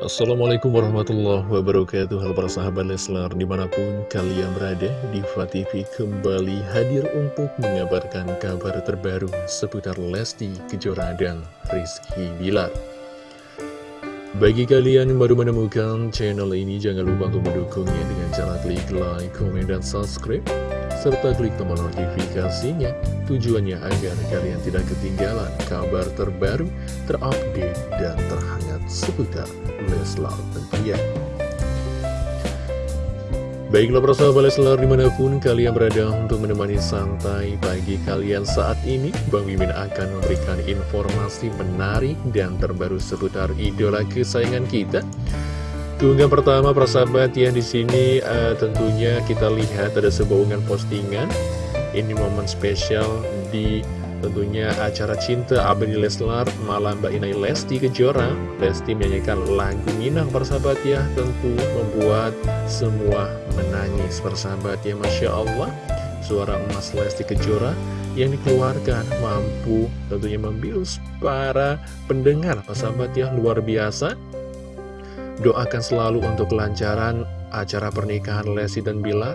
Assalamualaikum warahmatullahi wabarakatuh. Halo para sahabat Leslar di mana pun kalian berada Diva TV kembali hadir untuk mengabarkan kabar terbaru seputar Lesti Kejora dan Rizky Bilar. Bagi kalian yang baru menemukan channel ini jangan lupa untuk mendukungnya dengan cara klik like, komen, dan subscribe serta klik tombol notifikasinya tujuannya agar kalian tidak ketinggalan kabar terbaru, terupdate, dan terhangat seputar Leslar tentunya. Baiklah persahabat Leslar di mana pun kalian berada untuk menemani santai pagi kalian saat ini Bang Mimin akan memberikan informasi menarik dan terbaru seputar idola kesayangan kita Keunggahan pertama persahabat ya di sini uh, tentunya kita lihat ada sebuah postingan. Ini momen spesial di Tentunya acara cinta Abadi Leslar malam Mbak Inai Lesti Kejora. Lesti menyanyikan lagu Minang persahabat ya Tentu membuat semua menangis persahabat ya Masya Allah. Suara emas Lesti Kejora yang dikeluarkan mampu tentunya membius para pendengar persahabat ya luar biasa Doakan selalu untuk kelancaran acara pernikahan Lesti dan Bilar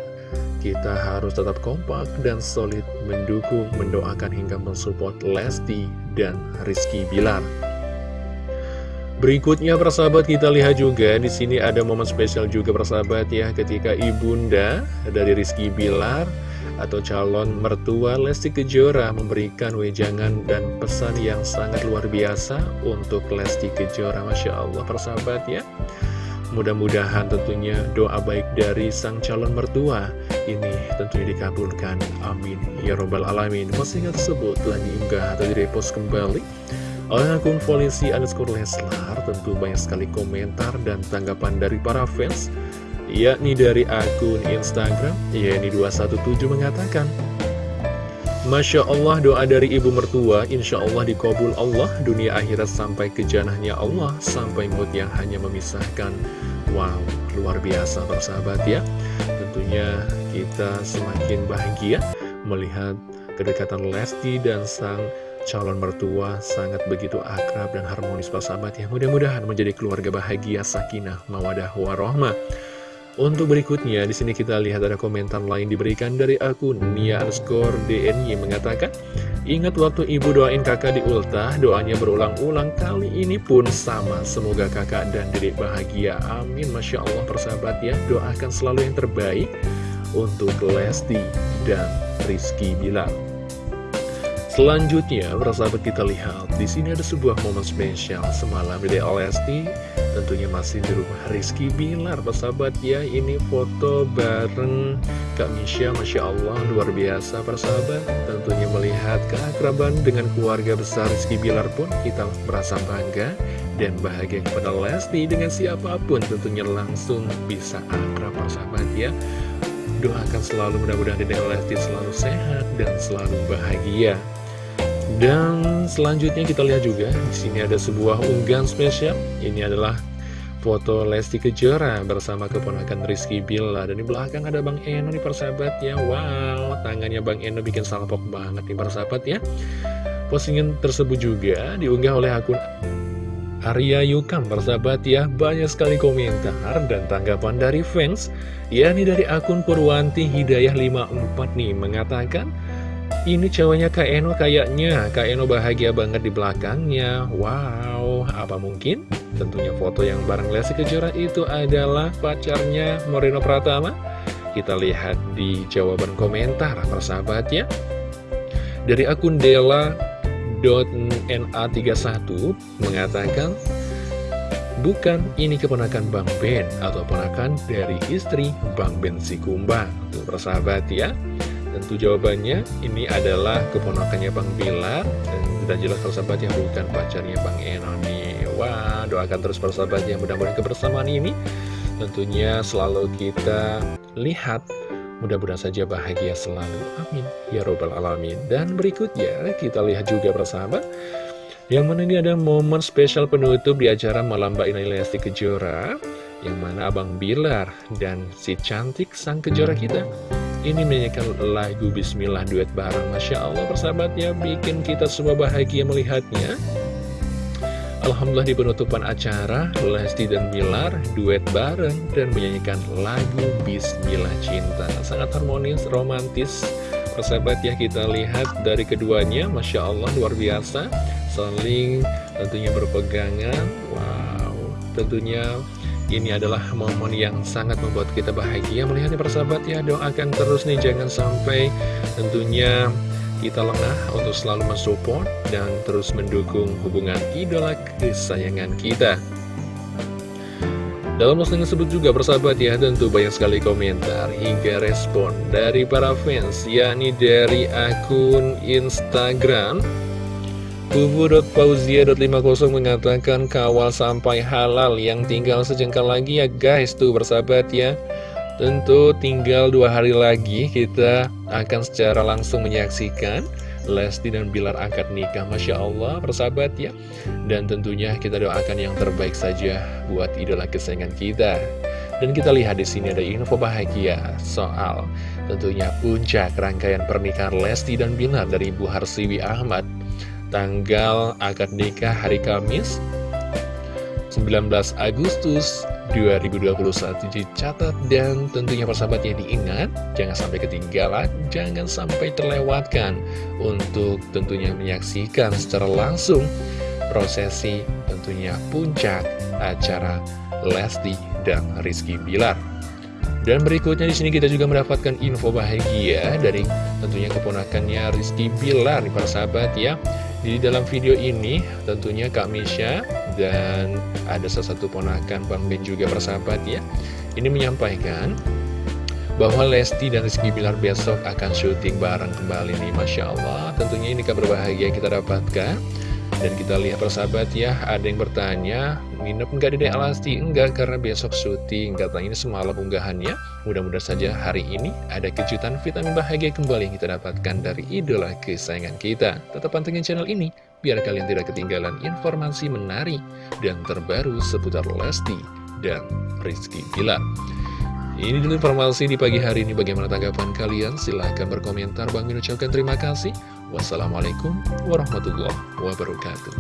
kita harus tetap kompak dan solid mendukung, mendoakan hingga mensupport Lesti dan Rizky Bilar. Berikutnya persahabat kita lihat juga di sini ada momen spesial juga persahabat ya ketika ibunda dari Rizky Bilar atau calon mertua Lesti Kejora memberikan wejangan dan pesan yang sangat luar biasa untuk Lesti Kejora Masya Allah persahabat ya Mudah-mudahan tentunya doa baik dari sang calon mertua ini tentunya dikabulkan. Amin. Ya Robbal Alamin. Postingan tersebut telah diunggah atau direpost kembali oleh akun polisi underscore Leslar. Tentu banyak sekali komentar dan tanggapan dari para fans, yakni dari akun Instagram, yakni 217 mengatakan, Masya Allah doa dari ibu mertua Insya Allah dikabul Allah Dunia akhirat sampai ke janahnya Allah Sampai mood yang hanya memisahkan. Wow luar biasa persahabat ya. Tentunya kita semakin bahagia Melihat kedekatan Lesti dan sang calon mertua Sangat begitu akrab dan harmonis persahabat ya. Mudah-mudahan menjadi keluarga bahagia Sakinah mawadah warohmah untuk berikutnya, di sini kita lihat ada komentar lain diberikan dari akun Nia underscore DNY mengatakan, Ingat waktu ibu doain kakak di ultah, doanya berulang-ulang kali ini pun sama. Semoga kakak dan dedek bahagia. Amin. Masya Allah persahabat ya, doakan selalu yang terbaik untuk Lesti dan Rizky Bilar. Selanjutnya, persahabat kita lihat, di sini ada sebuah momen spesial semalam di Lesti, tentunya masih di rumah Rizky Bilar, persahabat ya, ini foto bareng Kak Misha, Masya Allah, luar biasa persahabat, tentunya melihat keakraban dengan keluarga besar Rizky Bilar pun kita merasa bangga dan bahagia kepada Lesti dengan siapa pun tentunya langsung bisa akrab persahabat ya. Doakan selalu mudah-mudahan Dedek Lesti selalu sehat dan selalu bahagia. Dan selanjutnya kita lihat juga di sini ada sebuah unggahan spesial. Ini adalah foto Lesti Kejora bersama keponakan Rizky Bila dan di belakang ada Bang Eno nih persahabat ya. Wow, tangannya Bang Eno bikin salpok banget nih persahabat ya. Postingan tersebut juga diunggah oleh akun Arya Yukam persahabat ya Banyak sekali komentar dan tanggapan dari fans yakni dari akun Purwanti Hidayah 54 nih Mengatakan ini cowoknya Kak Eno kayaknya. Kak Eno bahagia banget di belakangnya. Wow, apa mungkin? Tentunya foto yang bareng Lesti Kejora itu adalah pacarnya Moreno Pratama. Kita lihat di jawaban komentar persahabat ya Dari akun Dela.na31 mengatakan Bukan, ini keponakan Bang Ben Atau keponakan dari istri Bang Ben Sikumbang Tuh persahabat ya Tentu jawabannya ini adalah keponakannya Bang Bilar Dan sudah jelas persahabat yang bukan pacarnya Bang Eno nih. Wah doakan terus persahabat yang mudah-mudahan kebersamaan ini Tentunya selalu kita lihat. Mudah-mudahan saja bahagia selalu. Amin. Ya Robbal Alamin. Dan berikutnya kita lihat juga persahabat Yang mana ini ada momen spesial penutup di acara Malam Mbak Inai Lesti Kejora Yang mana Abang Bilar dan si cantik sang kejora kita ini menyanyikan lagu Bismillah duet bareng. Masya Allah persahabatnya bikin kita semua bahagia melihatnya. Alhamdulillah di penutupan acara, Lesti dan Bilar duet bareng dan menyanyikan lagu Bismillah Cinta. Sangat harmonis, romantis, persahabat ya kita lihat dari keduanya, Masya Allah luar biasa, saling tentunya berpegangan, wow, tentunya ini adalah momen yang sangat membuat kita bahagia melihatnya persahabat ya, doakan terus nih jangan sampai tentunya kita lengah untuk selalu mensupport dan terus mendukung hubungan idola kesayangan kita. Dalam postingan tersebut juga persahabat ya tentu banyak sekali komentar hingga respon dari para fans yakni dari akun Instagram Bubu.pauzia.50 mengatakan kawal sampai halal yang tinggal sejengkal lagi ya guys. Tuh bersahabat ya. Tentu tinggal dua hari lagi kita akan secara langsung menyaksikan Lesti dan Bilar akad nikah. Masya Allah persahabat ya. Dan tentunya kita doakan yang terbaik saja buat idola kesayangan kita. Dan kita lihat di sini ada info bahagia soal tentunya puncak rangkaian pernikahan Lesti dan Bilar dari Ibu Harsiwi Ahmad Tanggal akad nikah hari Kamis 19 Agustus 2021 dicatat dan tentunya persahabat yang diingat jangan sampai ketinggalan jangan sampai terlewatkan untuk tentunya menyaksikan secara langsung prosesi tentunya puncak acara Lesti dan Rizky Bilar. Dan berikutnya di sini kita juga mendapatkan info bahagia dari tentunya keponakannya Rizky Bilar para sahabat ya di dalam video ini tentunya Kak Misha dan ada salah satu ponakan Bang Ben juga persahabat ya. Ini menyampaikan bahwa Lesti dan Rizky Bilar besok akan syuting bareng kembali nih Masya Allah. Tentunya ini kabar bahagia kita dapatkan dan kita lihat persahabat ya, ada yang bertanya, nginep nggak di Alasti? Enggak, karena besok syuting. Katanya ini semalam unggahannya. Mudah-mudahan saja hari ini ada kejutan vitamin bahagia kembali yang kita dapatkan dari idola kesayangan kita. Tetap pantengin channel ini, biar kalian tidak ketinggalan informasi menarik dan terbaru seputar Lesti dan Rizky Bilar. Ini dulu informasi di pagi hari ini. Bagaimana tanggapan kalian? Silahkan berkomentar. Bang Min ucapkan terima kasih. Wassalamualaikum warahmatullahi wabarakatuh.